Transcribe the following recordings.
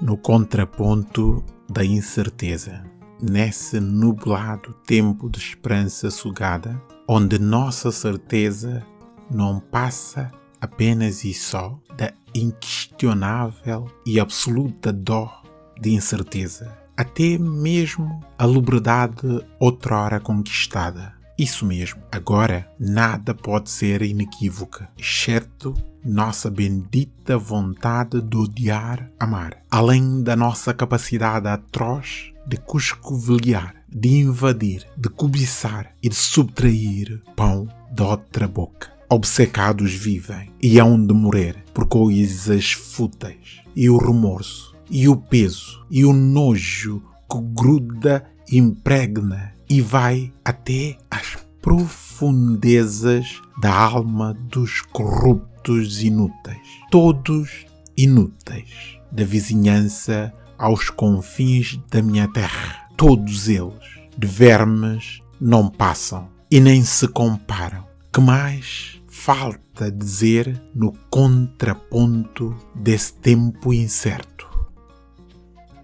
no contraponto da incerteza, nesse nublado tempo de esperança sugada, onde nossa certeza não passa apenas e só da inquestionável e absoluta dor de incerteza, até mesmo a liberdade outrora conquistada. Isso mesmo, agora nada pode ser inequívoca, exceto nossa bendita vontade de odiar amar, além da nossa capacidade atroz de cuscovelhar, de invadir, de cobiçar e de subtrair pão de outra boca. Obcecados vivem e hão de morrer por coisas fúteis, e o remorso, e o peso, e o nojo que gruda, impregna e vai até às profundezas da alma dos corruptos inúteis. Todos inúteis, da vizinhança aos confins da minha terra. Todos eles, de vermes, não passam e nem se comparam. Que mais falta dizer no contraponto desse tempo incerto?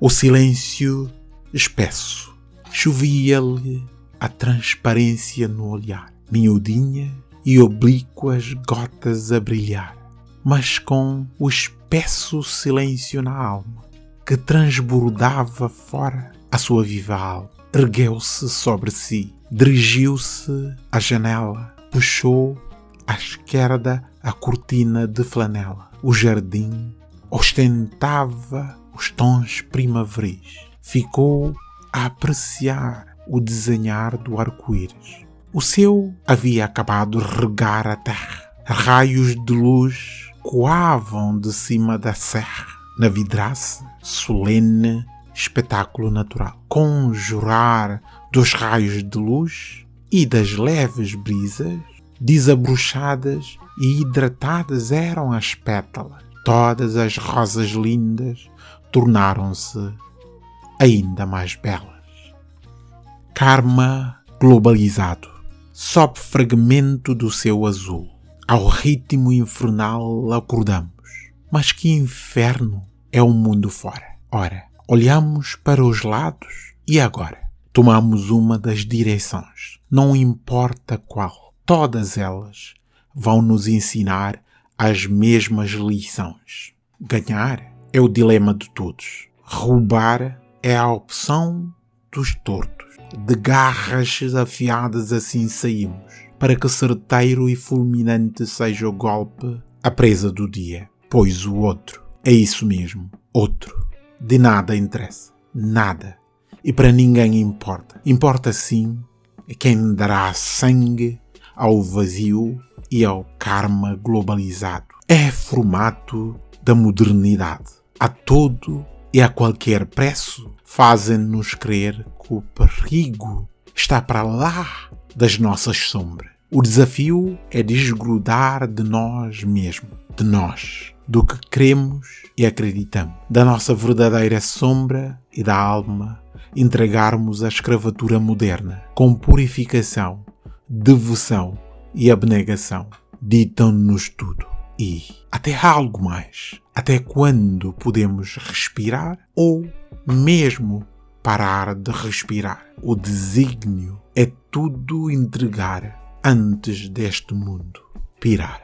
O silêncio espesso chovia-lhe a transparência no olhar, miudinha e oblíquas gotas a brilhar, mas com o espesso silêncio na alma que transbordava fora a sua viva alma. Ergueu-se sobre si, dirigiu-se à janela, puxou à esquerda a cortina de flanela. O jardim ostentava os tons primaveris. Ficou a apreciar o desenhar do arco-íris. O céu havia acabado de regar a terra. Raios de luz coavam de cima da serra, na vidraça, solene espetáculo natural. Conjurar dos raios de luz e das leves brisas, desabrochadas e hidratadas eram as pétalas. Todas as rosas lindas tornaram-se ainda mais belas. Karma globalizado, sob fragmento do seu azul. Ao ritmo infernal acordamos. Mas que inferno é o mundo fora? Ora, olhamos para os lados e agora? Tomamos uma das direções, não importa qual. Todas elas vão nos ensinar as mesmas lições. Ganhar é o dilema de todos. Roubar é a opção dos tortos. De garras afiadas assim saímos, para que certeiro e fulminante seja o golpe, a presa do dia. Pois o outro, é isso mesmo, outro. De nada interessa. Nada. E para ninguém importa. Importa sim quem dará sangue ao vazio e ao karma globalizado. É formato da modernidade. A todo e a qualquer preço fazem-nos crer que o perigo está para lá das nossas sombras. O desafio é desgrudar de nós mesmos, de nós, do que queremos e acreditamos, da nossa verdadeira sombra e da alma, entregarmos a escravatura moderna com purificação, devoção e abnegação. Ditam-nos tudo e até algo mais. Até quando podemos respirar ou mesmo parar de respirar? O desígnio é tudo entregar antes deste mundo pirar.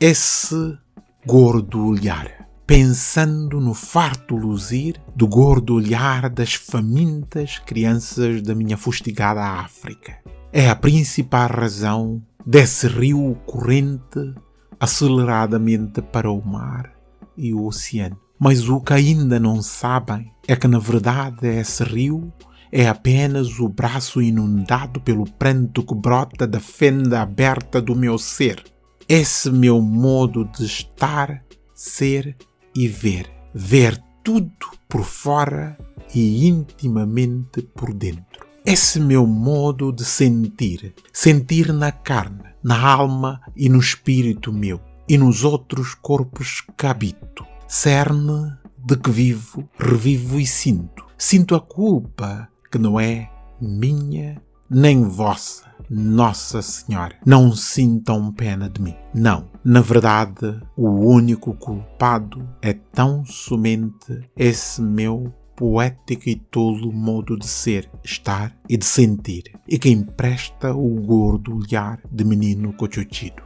Esse gordo olhar, pensando no farto luzir do gordo olhar das famintas crianças da minha fustigada África, é a principal razão desse rio corrente aceleradamente para o mar e o oceano. Mas o que ainda não sabem é que, na verdade, esse rio é apenas o braço inundado pelo pranto que brota da fenda aberta do meu ser. Esse meu modo de estar, ser e ver. Ver tudo por fora e intimamente por dentro. Esse meu modo de sentir, sentir na carne, na alma e no espírito meu, e nos outros corpos que habito. Cerne de que vivo, revivo e sinto. Sinto a culpa que não é minha nem vossa. Nossa Senhora, não sintam pena de mim. Não, na verdade, o único culpado é tão somente esse meu poético e tolo modo de ser, estar e de sentir, e que empresta o gordo olhar de menino cochuchido.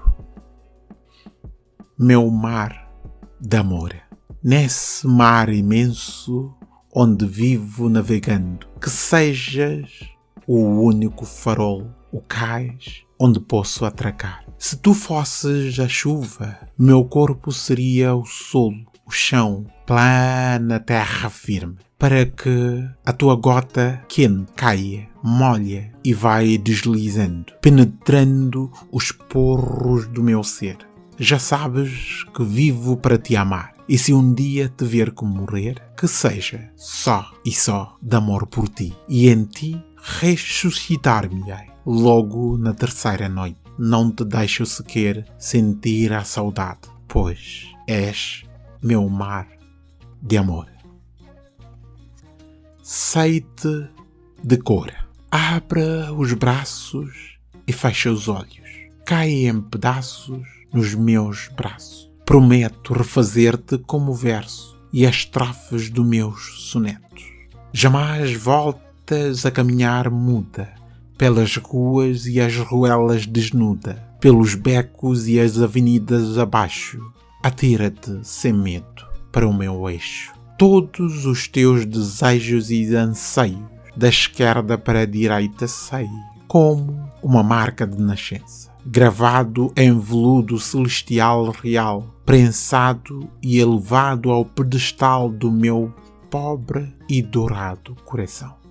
Meu mar de amor, nesse mar imenso onde vivo navegando, que sejas o único farol, o cais onde posso atracar. Se tu fosses a chuva, meu corpo seria o solo, o chão, plana terra firme, para que a tua gota quente caia, molha e vai deslizando, penetrando os porros do meu ser. Já sabes que vivo para te amar. E se um dia te ver como morrer, que seja só e só de amor por ti. E em ti ressuscitar-me-ei logo na terceira noite. Não te deixo sequer sentir a saudade, pois és meu mar de amor. Sei-te de cor. Abra os braços e fecha os olhos. Cai em pedaços nos meus braços. Prometo refazer-te como o verso e as estrofes dos meus sonetos. Jamais voltas a caminhar muda, pelas ruas e as ruelas desnuda, pelos becos e as avenidas abaixo. Atira-te sem medo para o meu eixo. Todos os teus desejos e anseios, da esquerda para a direita sei, como uma marca de nascença, gravado em veludo celestial real, prensado e elevado ao pedestal do meu pobre e dourado coração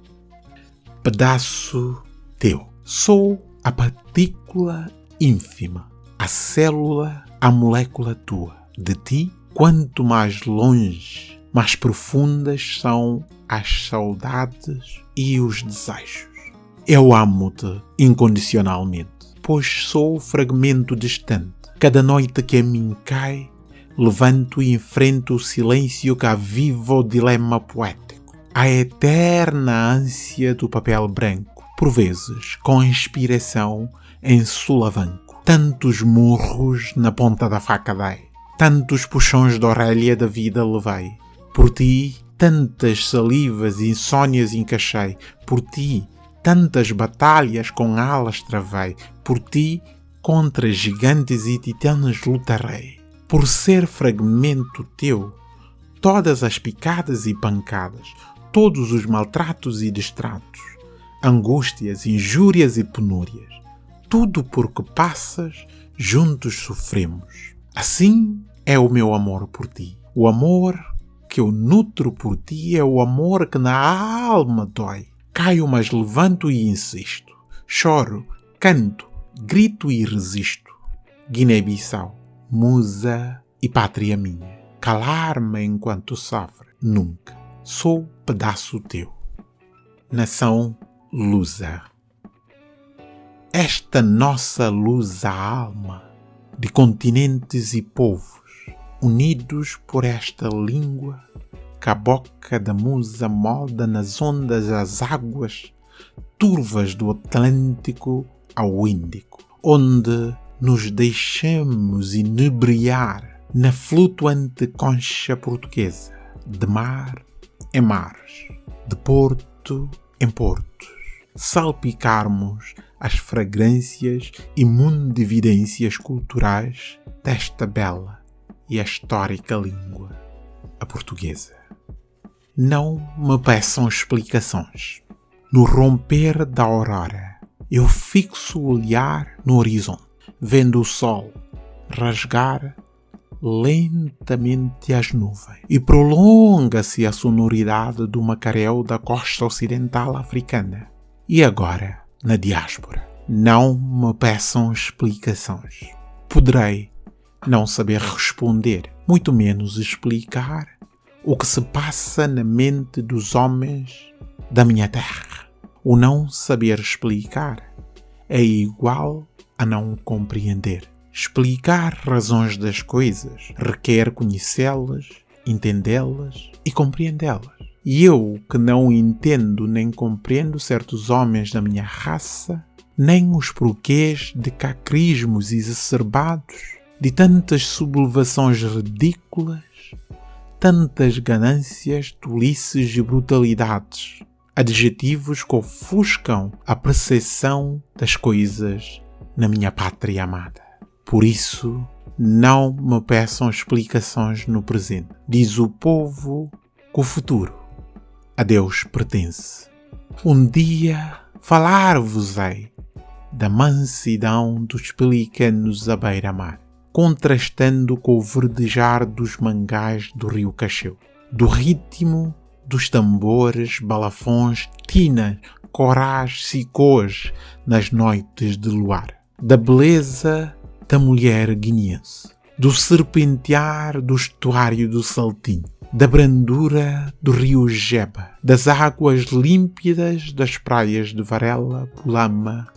pedaço teu. Sou a partícula ínfima, a célula, a molécula tua. De ti, quanto mais longe, mais profundas são as saudades e os desejos. Eu amo-te incondicionalmente, pois sou fragmento distante. Cada noite que a mim cai, levanto e enfrento o silêncio que aviva o dilema poético a eterna ânsia do papel branco, por vezes com inspiração em sulavanco. Tantos murros na ponta da faca dei, tantos puxões de orelha da vida levei. Por ti, tantas salivas e insônias encaixei. Por ti, tantas batalhas com alas travei. Por ti, contra gigantes e titanes lutarei. Por ser fragmento teu, todas as picadas e pancadas, todos os maltratos e distratos, angústias, injúrias e penúrias. Tudo porque passas, juntos sofremos. Assim é o meu amor por ti. O amor que eu nutro por ti é o amor que na alma dói. Caio, mas levanto e insisto. Choro, canto, grito e resisto. Guiné-Bissau, musa e pátria minha. Calar-me enquanto sofre, nunca sou pedaço teu. Nação lusa. Esta nossa lusa alma, de continentes e povos, unidos por esta língua, que a boca da musa molda nas ondas as águas turvas do Atlântico ao Índico, onde nos deixamos inebriar na flutuante concha portuguesa de mar em mares, de porto em portos, salpicarmos as fragrâncias e mundividências culturais desta bela e histórica língua, a portuguesa. Não me peçam explicações. No romper da aurora, eu fixo o olhar no horizonte, vendo o sol rasgar lentamente as nuvens e prolonga-se a sonoridade do macaréu da costa ocidental africana. E agora, na diáspora, não me peçam explicações. Poderei não saber responder, muito menos explicar o que se passa na mente dos homens da minha terra. O não saber explicar é igual a não compreender. Explicar razões das coisas requer conhecê-las, entendê-las e compreendê-las. E eu, que não entendo nem compreendo certos homens da minha raça, nem os porquês de cacrismos exacerbados, de tantas sublevações ridículas, tantas ganâncias, tolices e brutalidades, adjetivos que ofuscam a percepção das coisas na minha pátria amada. Por isso, não me peçam explicações no presente. Diz o povo que o futuro a Deus pertence. Um dia falar-vos-ei da mansidão dos pelicanos à beira-mar, contrastando com o verdejar dos mangás do rio Cacheu, do ritmo dos tambores, balafões, tinas, corás, sicôs nas noites de luar, da beleza da mulher guineense, do serpentear do estuário do Saltinho, da brandura do rio Jeba, das águas límpidas das praias de Varela, Pulama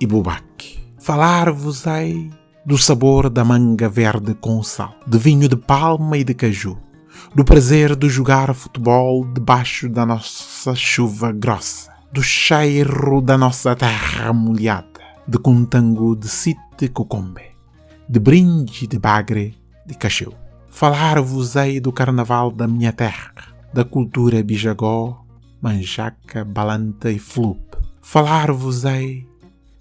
e Bubaque. Falar-vos-ei do sabor da manga verde com sal, de vinho de palma e de caju, do prazer de jogar futebol debaixo da nossa chuva grossa, do cheiro da nossa terra molhada, de contango de site cocombe, de brinde de bagre de cacheu. Falar-vos-ei do carnaval da minha terra, da cultura bijagó, manjaca, balanta e flup. Falar-vos-ei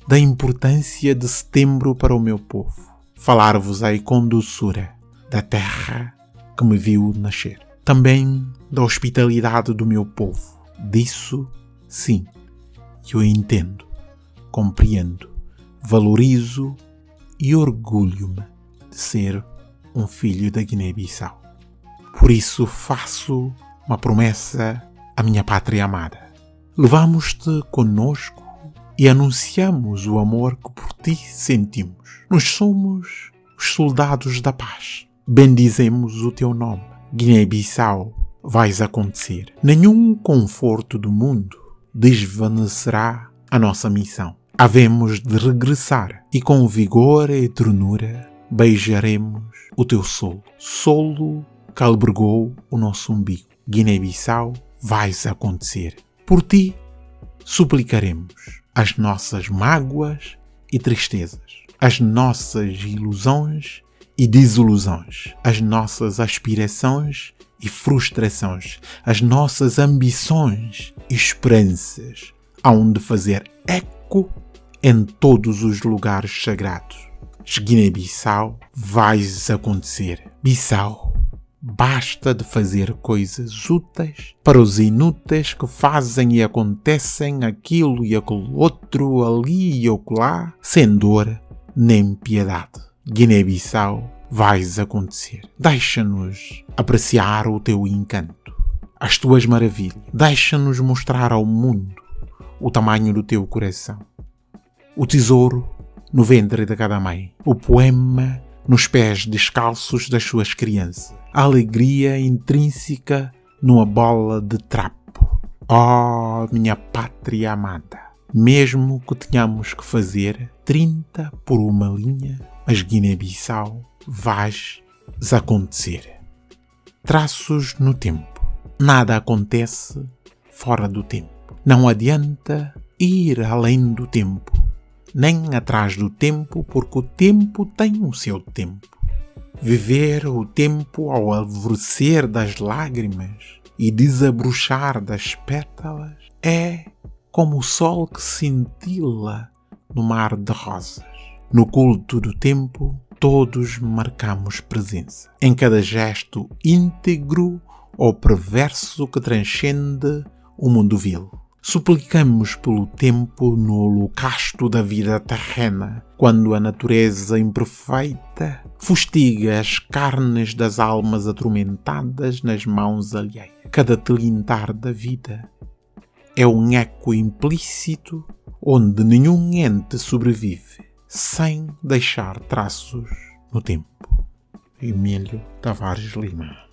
da importância de setembro para o meu povo. Falar-vos-ei com doçura da terra que me viu nascer. Também da hospitalidade do meu povo. Disso, sim, eu entendo, compreendo, valorizo e orgulho-me de ser um filho da Guiné-Bissau. Por isso faço uma promessa à minha pátria amada. Levamos-te conosco e anunciamos o amor que por ti sentimos. Nós somos os soldados da paz. Bendizemos o teu nome. Guiné-Bissau, vais acontecer. Nenhum conforto do mundo desvanecerá a nossa missão. Havemos de regressar e com vigor e ternura beijaremos o teu solo, solo que albergou o nosso umbigo. Guiné-Bissau, vais acontecer. Por ti, suplicaremos as nossas mágoas e tristezas, as nossas ilusões e desilusões, as nossas aspirações e frustrações, as nossas ambições e esperanças, hão de fazer eco em todos os lugares sagrados. Guiné-Bissau, vais acontecer. Bissau, basta de fazer coisas úteis para os inúteis que fazem e acontecem aquilo e aquele outro ali e acolá, sem dor nem piedade. Guiné-Bissau, vais acontecer. Deixa-nos apreciar o teu encanto, as tuas maravilhas. Deixa-nos mostrar ao mundo o tamanho do teu coração. O tesouro no ventre de cada mãe, o poema nos pés descalços das suas crianças, a alegria intrínseca numa bola de trapo. Oh, minha pátria amada! Mesmo que tenhamos que fazer 30 por uma linha, mas Guiné-Bissau vais acontecer. Traços no tempo. Nada acontece fora do tempo. Não adianta ir além do tempo nem atrás do tempo, porque o tempo tem o seu tempo. Viver o tempo ao alvorecer das lágrimas e desabrochar das pétalas é como o sol que cintila no mar de rosas. No culto do tempo, todos marcamos presença. Em cada gesto íntegro ou perverso que transcende o mundo vil. Suplicamos pelo tempo no holocausto da vida terrena, quando a natureza imperfeita fustiga as carnes das almas atormentadas nas mãos alheias. Cada tilintar da vida é um eco implícito onde nenhum ente sobrevive sem deixar traços no tempo. Emílio Tavares Lima